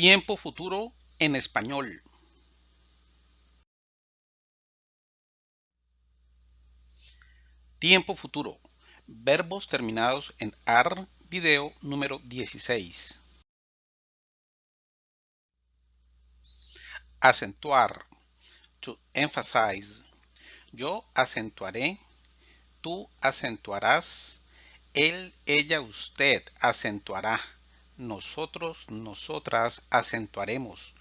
Tiempo futuro en español. Tiempo futuro. Verbos terminados en AR, video número 16. Acentuar. To emphasize. Yo acentuaré. Tú acentuarás. Él, ella, usted acentuará nosotros, nosotras acentuaremos.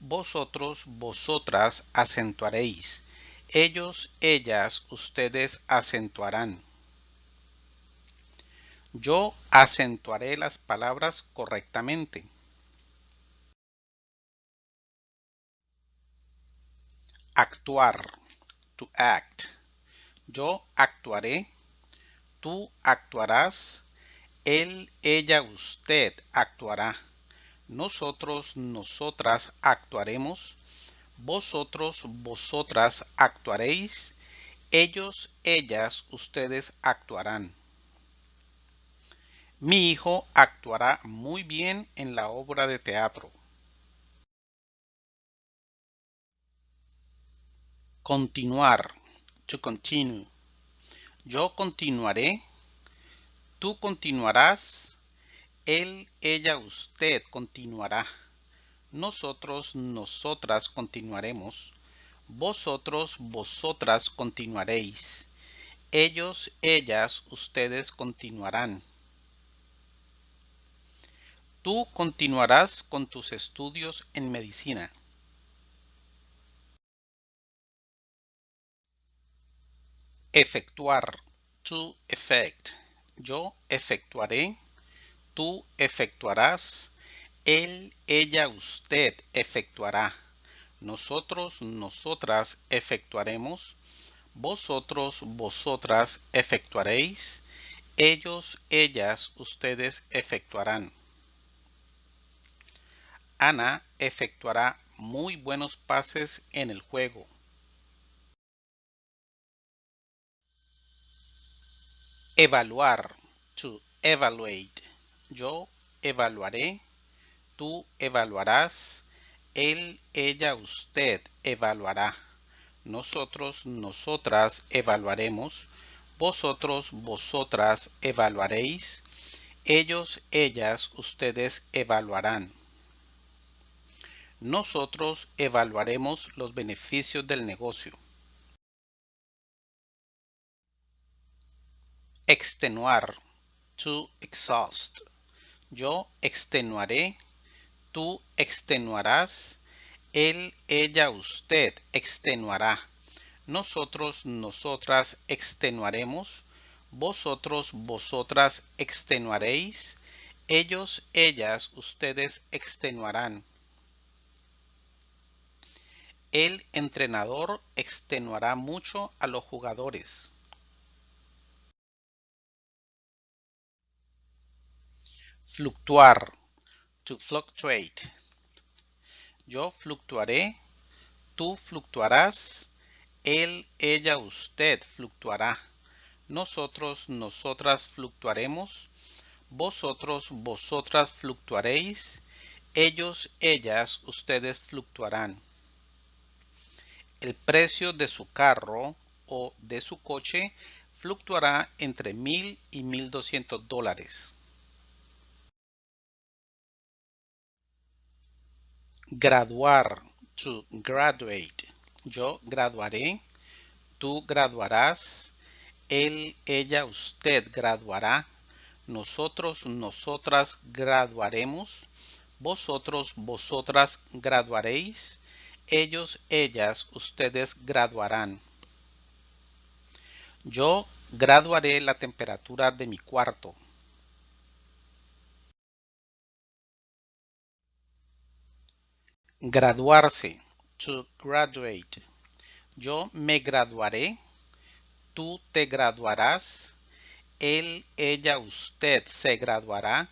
Vosotros, vosotras acentuaréis. Ellos, ellas, ustedes acentuarán. Yo acentuaré las palabras correctamente. Actuar. To act. Yo actuaré. Tú actuarás él, ella, usted actuará. Nosotros, nosotras actuaremos. Vosotros, vosotras actuaréis. Ellos, ellas, ustedes actuarán. Mi hijo actuará muy bien en la obra de teatro. Continuar. To continue. Yo continuaré Tú continuarás. Él, ella, usted continuará. Nosotros, nosotras continuaremos. Vosotros, vosotras continuaréis. Ellos, ellas, ustedes continuarán. Tú continuarás con tus estudios en medicina. Efectuar. To effect yo efectuaré, tú efectuarás, él, ella, usted efectuará, nosotros, nosotras efectuaremos, vosotros, vosotras efectuaréis, ellos, ellas, ustedes efectuarán. Ana efectuará muy buenos pases en el juego. Evaluar. To evaluate. Yo evaluaré. Tú evaluarás. Él, ella, usted evaluará. Nosotros, nosotras evaluaremos. Vosotros, vosotras evaluaréis. Ellos, ellas, ustedes evaluarán. Nosotros evaluaremos los beneficios del negocio. Extenuar. To exhaust. Yo extenuaré. Tú extenuarás. Él, ella, usted extenuará. Nosotros, nosotras extenuaremos. Vosotros, vosotras extenuaréis. Ellos, ellas, ustedes extenuarán. El entrenador extenuará mucho a los jugadores. Fluctuar. To fluctuate. Yo fluctuaré. Tú fluctuarás. Él, ella, usted fluctuará. Nosotros, nosotras fluctuaremos. Vosotros, vosotras fluctuaréis. Ellos, ellas, ustedes fluctuarán. El precio de su carro o de su coche fluctuará entre mil y mil doscientos dólares. Graduar. To graduate. Yo graduaré. Tú graduarás. Él, ella, usted graduará. Nosotros, nosotras graduaremos. Vosotros, vosotras graduaréis. Ellos, ellas, ustedes graduarán. Yo graduaré la temperatura de mi cuarto. Graduarse. To graduate. Yo me graduaré. Tú te graduarás. Él, ella, usted se graduará.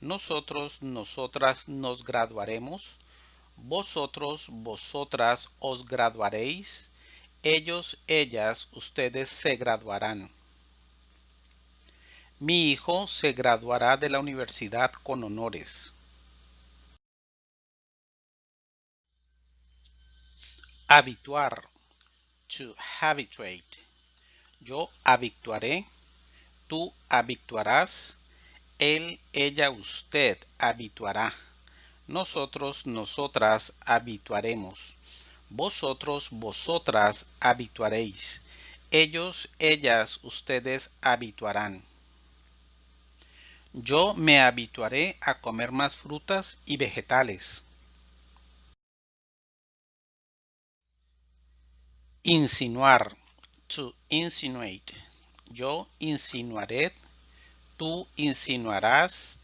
Nosotros, nosotras nos graduaremos. Vosotros, vosotras os graduaréis. Ellos, ellas, ustedes se graduarán. Mi hijo se graduará de la universidad con honores. Habituar. To habituate. Yo habituaré. Tú habituarás. Él, ella, usted habituará. Nosotros, nosotras habituaremos. Vosotros, vosotras habituaréis. Ellos, ellas, ustedes habituarán. Yo me habituaré a comer más frutas y vegetales. Insinuar. To insinuate. Yo insinuaré. Tú insinuarás.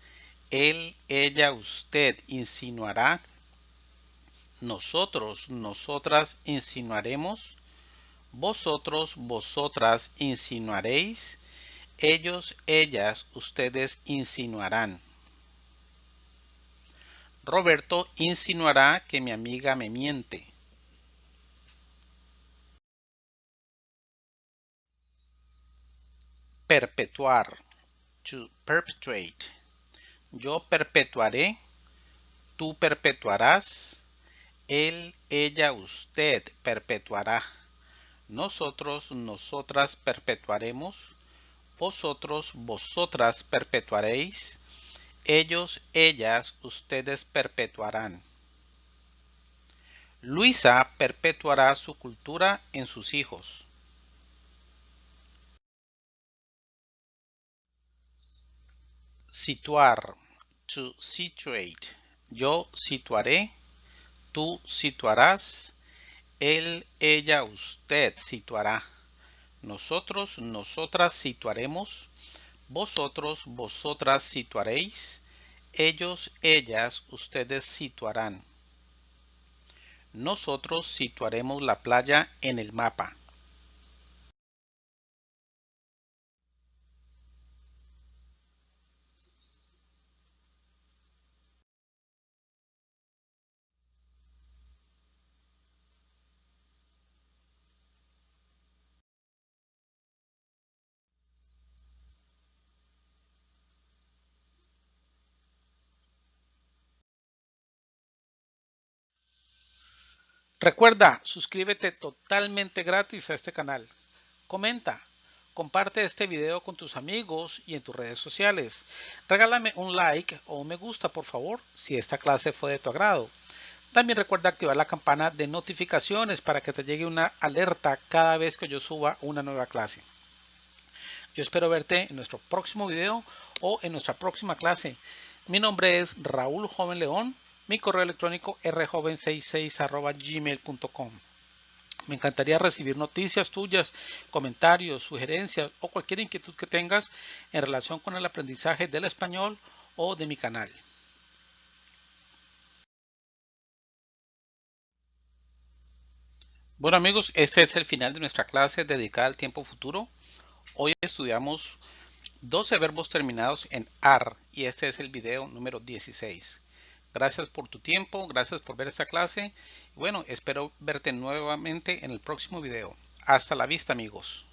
Él, ella, usted insinuará. Nosotros, nosotras insinuaremos. Vosotros, vosotras insinuaréis. Ellos, ellas, ustedes insinuarán. Roberto insinuará que mi amiga me miente. Perpetuar. To perpetuate. Yo perpetuaré. Tú perpetuarás. Él, ella, usted perpetuará. Nosotros, nosotras perpetuaremos. Vosotros, vosotras perpetuaréis. Ellos, ellas, ustedes perpetuarán. Luisa perpetuará su cultura en sus hijos. Situar. To situate. Yo situaré. Tú situarás. Él, ella, usted situará. Nosotros, nosotras situaremos. Vosotros, vosotras situaréis. Ellos, ellas, ustedes situarán. Nosotros situaremos la playa en el mapa. Recuerda, suscríbete totalmente gratis a este canal. Comenta, comparte este video con tus amigos y en tus redes sociales. Regálame un like o un me gusta por favor si esta clase fue de tu agrado. También recuerda activar la campana de notificaciones para que te llegue una alerta cada vez que yo suba una nueva clase. Yo espero verte en nuestro próximo video o en nuestra próxima clase. Mi nombre es Raúl Joven León mi correo electrónico rjoven66 gmail.com. Me encantaría recibir noticias tuyas, comentarios, sugerencias o cualquier inquietud que tengas en relación con el aprendizaje del español o de mi canal. Bueno amigos, este es el final de nuestra clase dedicada al tiempo futuro. Hoy estudiamos 12 verbos terminados en AR y este es el video número 16. Gracias por tu tiempo, gracias por ver esta clase. Bueno, espero verte nuevamente en el próximo video. Hasta la vista amigos.